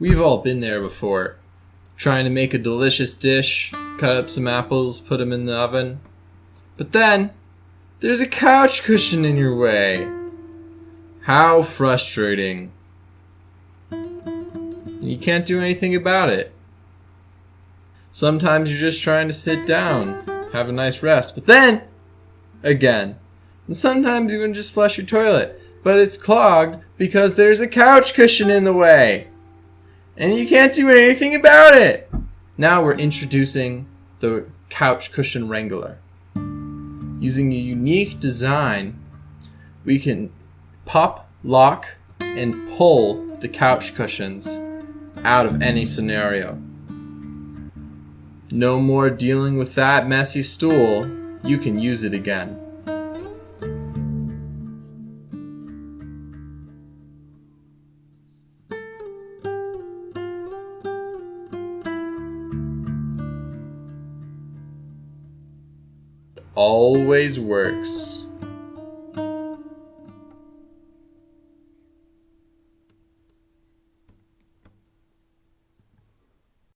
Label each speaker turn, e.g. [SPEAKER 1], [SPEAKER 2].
[SPEAKER 1] We've all been there before. Trying to make a delicious dish, cut up some apples, put them in the oven. But then, there's a couch cushion in your way. How frustrating. You can't do anything about it. Sometimes you're just trying to sit down, have a nice rest, but then, again. And sometimes you can just flush your toilet, but it's clogged because there's a couch cushion in the way. And you can't do anything about it. Now we're introducing the couch cushion wrangler. Using a unique design, we can pop, lock, and pull the couch cushions out of any scenario. No more dealing with that messy stool. You can use it again. Always works.